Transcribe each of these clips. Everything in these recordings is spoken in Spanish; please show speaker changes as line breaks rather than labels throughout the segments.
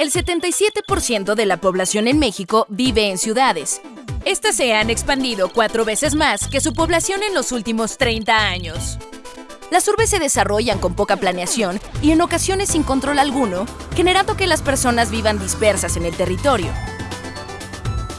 El 77% de la población en México vive en ciudades. Estas se han expandido cuatro veces más que su población en los últimos 30 años. Las urbes se desarrollan con poca planeación y en ocasiones sin control alguno, generando que las personas vivan dispersas en el territorio.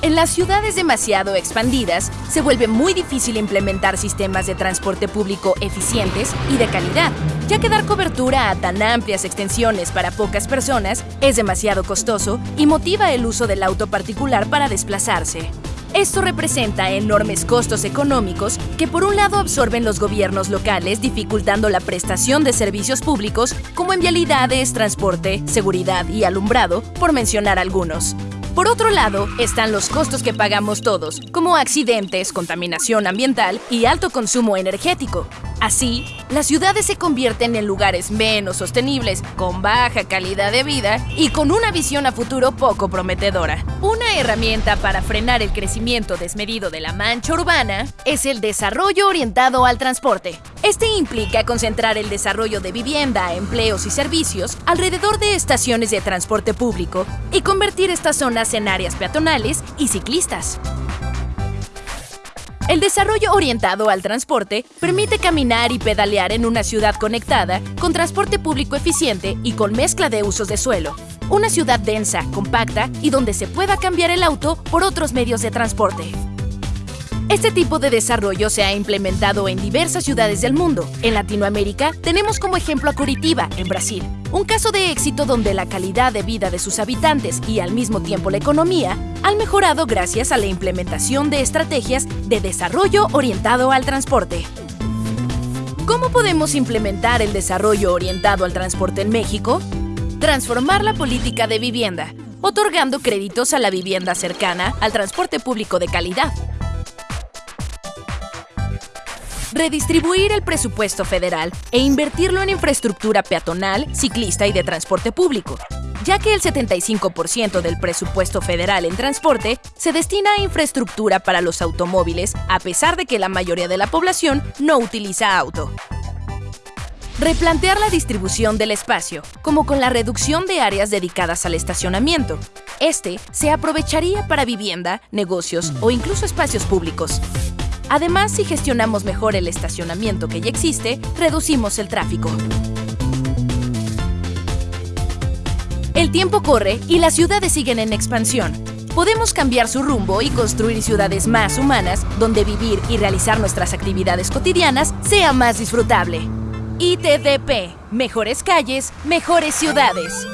En las ciudades demasiado expandidas, se vuelve muy difícil implementar sistemas de transporte público eficientes y de calidad, ya que dar cobertura a tan amplias extensiones para pocas personas es demasiado costoso y motiva el uso del auto particular para desplazarse. Esto representa enormes costos económicos que por un lado absorben los gobiernos locales dificultando la prestación de servicios públicos como en vialidades, transporte, seguridad y alumbrado, por mencionar algunos. Por otro lado, están los costos que pagamos todos, como accidentes, contaminación ambiental y alto consumo energético. Así, las ciudades se convierten en lugares menos sostenibles, con baja calidad de vida y con una visión a futuro poco prometedora. Una herramienta para frenar el crecimiento desmedido de la mancha urbana es el desarrollo orientado al transporte. Este implica concentrar el desarrollo de vivienda, empleos y servicios alrededor de estaciones de transporte público y convertir estas zonas en áreas peatonales y ciclistas. El desarrollo orientado al transporte permite caminar y pedalear en una ciudad conectada, con transporte público eficiente y con mezcla de usos de suelo. Una ciudad densa, compacta y donde se pueda cambiar el auto por otros medios de transporte. Este tipo de desarrollo se ha implementado en diversas ciudades del mundo. En Latinoamérica tenemos como ejemplo a Curitiba, en Brasil, un caso de éxito donde la calidad de vida de sus habitantes y al mismo tiempo la economía han mejorado gracias a la implementación de estrategias de desarrollo orientado al transporte. ¿Cómo podemos implementar el desarrollo orientado al transporte en México? Transformar la política de vivienda, otorgando créditos a la vivienda cercana al transporte público de calidad redistribuir el presupuesto federal e invertirlo en infraestructura peatonal, ciclista y de transporte público, ya que el 75% del presupuesto federal en transporte se destina a infraestructura para los automóviles, a pesar de que la mayoría de la población no utiliza auto. Replantear la distribución del espacio, como con la reducción de áreas dedicadas al estacionamiento. Este se aprovecharía para vivienda, negocios o incluso espacios públicos. Además, si gestionamos mejor el estacionamiento que ya existe, reducimos el tráfico. El tiempo corre y las ciudades siguen en expansión. Podemos cambiar su rumbo y construir ciudades más humanas donde vivir y realizar nuestras actividades cotidianas sea más disfrutable. ITDP, mejores calles, mejores ciudades.